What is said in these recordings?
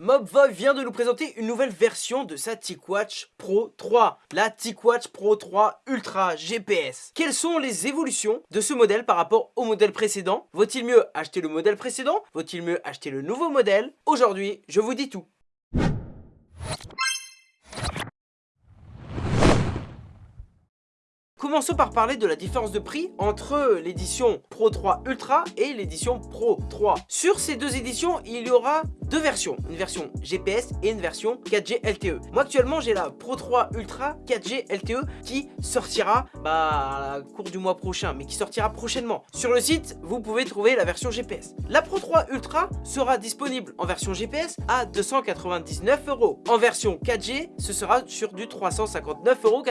Mobvoi vient de nous présenter une nouvelle version de sa TicWatch Pro 3, la TicWatch Pro 3 Ultra GPS. Quelles sont les évolutions de ce modèle par rapport au modèle précédent? Vaut-il mieux acheter le modèle précédent? Vaut-il mieux acheter le nouveau modèle? Aujourd'hui, je vous dis tout. Commençons par parler de la différence de prix entre l'édition Pro 3 Ultra et l'édition Pro 3. Sur ces deux éditions, il y aura deux versions, une version GPS et une version 4G LTE. Moi actuellement j'ai la Pro 3 Ultra 4G LTE qui sortira bah, à la cours du mois prochain, mais qui sortira prochainement. Sur le site, vous pouvez trouver la version GPS. La Pro 3 Ultra sera disponible en version GPS à 299 euros. En version 4G, ce sera sur du 359,99 euros.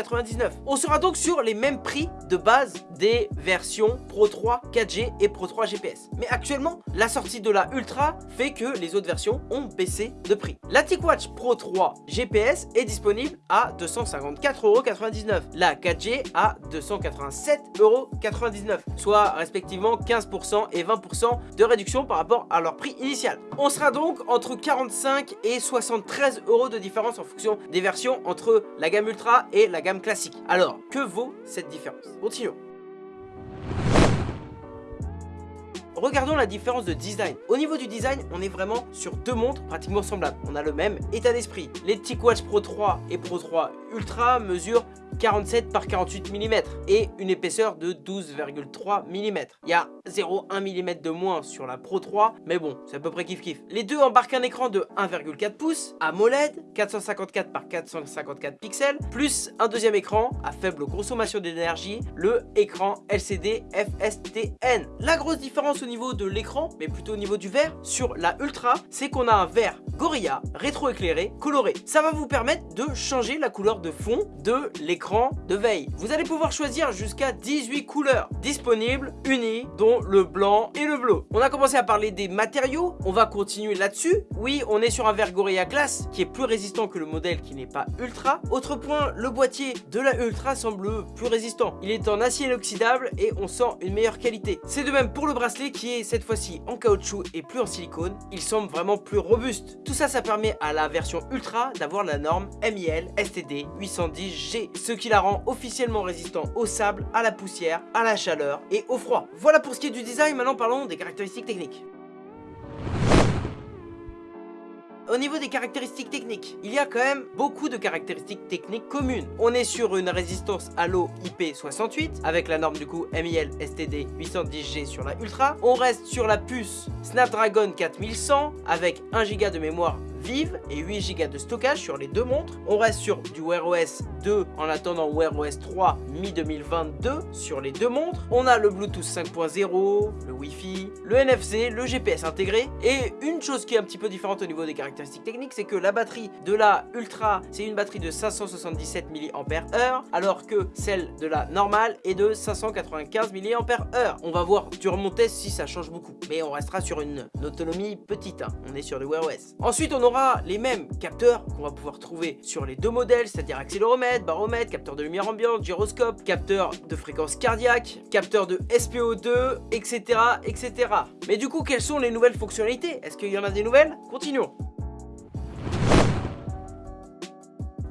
On sera donc sur les mêmes prix de base des versions Pro 3 4G et Pro 3 GPS. Mais actuellement, la sortie de la Ultra fait que les autres versions ont baissé de prix. La TicWatch Pro 3 GPS est disponible à 254,99€. La 4G à 287,99€, soit respectivement 15% et 20% de réduction par rapport à leur prix initial. On sera donc entre 45 et 73 euros de différence en fonction des versions entre la gamme Ultra et la gamme classique. Alors, que vaut cette différence Continuons. Regardons la différence de design. Au niveau du design, on est vraiment sur deux montres pratiquement semblables. On a le même état d'esprit. Les TicWatch Pro 3 et Pro 3 Ultra mesurent 47 par 48 mm et une épaisseur de 12,3 mm. Il y a 0,1 mm de moins sur la Pro 3, mais bon, c'est à peu près kiff kiff. Les deux embarquent un écran de 1,4 pouces, AMOLED, 454 par 454 pixels, plus un deuxième écran à faible consommation d'énergie, le écran LCD FSTN. La grosse différence au niveau de l'écran, mais plutôt au niveau du verre, sur la Ultra, c'est qu'on a un verre Gorilla rétro-éclairé coloré. Ça va vous permettre de changer la couleur de fond de l'écran de veille. Vous allez pouvoir choisir jusqu'à 18 couleurs disponibles, unies, dont le blanc et le bleu. On a commencé à parler des matériaux, on va continuer là-dessus. Oui, on est sur un verre Gorilla Glass qui est plus résistant que le modèle qui n'est pas Ultra. Autre point, le boîtier de la Ultra semble plus résistant. Il est en acier inoxydable et on sent une meilleure qualité. C'est de même pour le bracelet qui est cette fois-ci en caoutchouc et plus en silicone. Il semble vraiment plus robuste. Tout ça, ça permet à la version Ultra d'avoir la norme MIL STD 810G, ce qui la rend officiellement résistant au sable, à la poussière, à la chaleur et au froid. Voilà pour ce qui est du design, maintenant parlons des caractéristiques techniques. Au niveau des caractéristiques techniques, il y a quand même beaucoup de caractéristiques techniques communes. On est sur une résistance à l'eau IP68 avec la norme du coup MIL STD 810G sur la Ultra. On reste sur la puce Snapdragon 4100 avec 1 Go de mémoire vive et 8 Go de stockage sur les deux montres. On reste sur du Wear OS 2 en attendant Wear OS 3 mi-2022 sur les deux montres. On a le Bluetooth 5.0, le Wi-Fi, le NFC, le GPS intégré. Et une chose qui est un petit peu différente au niveau des caractéristiques techniques, c'est que la batterie de la Ultra, c'est une batterie de 577 mAh, alors que celle de la normale est de 595 mAh. On va voir durant mon test si ça change beaucoup, mais on restera sur une, autonomie petite. Hein. On est sur le Wear OS. Ensuite, on aura les mêmes capteurs qu'on va pouvoir trouver sur les deux modèles, c'est-à-dire accéléromètre, baromètre, capteur de lumière ambiante, gyroscope, capteur de fréquence cardiaque, capteur de SPO2, etc. etc. Mais du coup, quelles sont les nouvelles fonctionnalités? Est-ce qu'il y en a des nouvelles? Continuons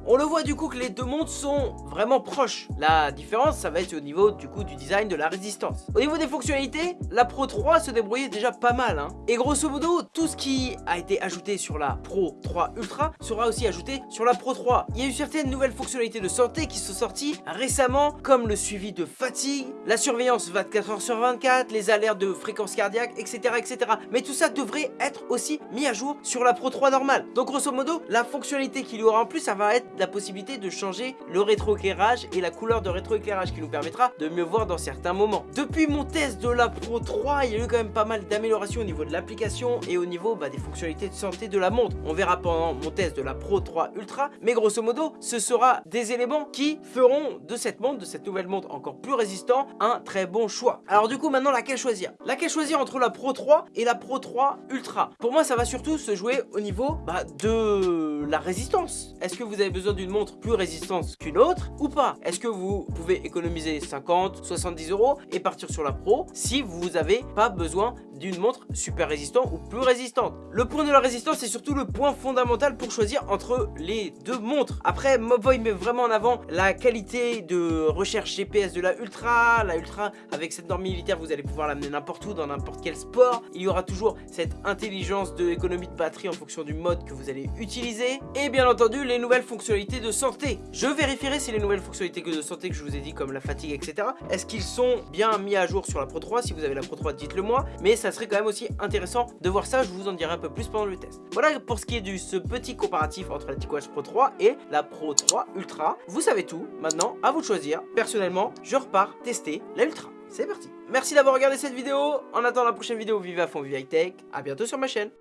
On le voit du coup que les deux montres sont vraiment proches. La différence, ça va être au niveau du coup du design de la résistance. Au niveau des fonctionnalités, la Pro 3 se débrouillait déjà pas mal. Hein. Et grosso modo, tout ce qui a été ajouté sur la Pro 3 Ultra sera aussi ajouté sur la Pro 3. Il y a eu certaines nouvelles fonctionnalités de santé qui sont sorties récemment, comme le suivi de fatigue, la surveillance 24h sur 24, les alertes de fréquence cardiaque, etc. etc. Mais tout ça devrait être aussi mis à jour sur la Pro 3 normale. Donc grosso modo, la fonctionnalité qu'il y aura en plus, ça va être la possibilité de changer le rétroéclairage et la couleur de rétroéclairage qui nous permettra de mieux voir dans certains moments. Depuis mon test de la Pro 3, il y a eu quand même pas mal d'améliorations au niveau de l'application et au niveau bah, des fonctionnalités de santé de la montre. On verra pendant mon test de la Pro 3 Ultra, mais grosso modo, ce sera des éléments qui feront de cette montre, de cette nouvelle montre encore plus résistant, un très bon choix. Alors du coup, maintenant, laquelle choisir? Laquelle choisir entre la Pro 3 et la Pro 3 Ultra? Pour moi, ça va surtout se jouer au niveau bah, de la résistance. Est-ce que vous avez besoin d'une montre plus résistante qu'une autre ou pas Est-ce que vous pouvez économiser 50, 70 euros et partir sur la Pro si vous n'avez pas besoin d'une montre super résistante ou plus résistante? Le point de la résistance c'est surtout le point fondamental pour choisir entre les deux montres. Après, Mobvoi met vraiment en avant la qualité de recherche GPS de la Ultra. La Ultra, avec cette norme militaire, vous allez pouvoir l'amener n'importe où, dans n'importe quel sport. Il y aura toujours cette intelligence de économie de batterie en fonction du mode que vous allez utiliser. Et bien entendu, les nouvelles fonctionnalités de santé. Je vérifierai si les nouvelles fonctionnalités de santé que je vous ai dit, comme la fatigue, etc., est-ce qu'ils sont bien mis à jour sur la Pro 3 Si vous avez la Pro 3, dites-le moi. Mais ça serait quand même aussi intéressant de voir ça. Je vous en dirai un peu plus pendant le test. Voilà pour ce qui est de ce petit comparatif entre la TicWatch Pro 3 et la Pro 3 Ultra. Vous savez tout. Maintenant, à vous de choisir. Personnellement, je repars tester la Ultra. C'est parti Merci d'avoir regardé cette vidéo. En attendant la prochaine vidéo, vive à fond, vive high tech. A bientôt sur ma chaîne.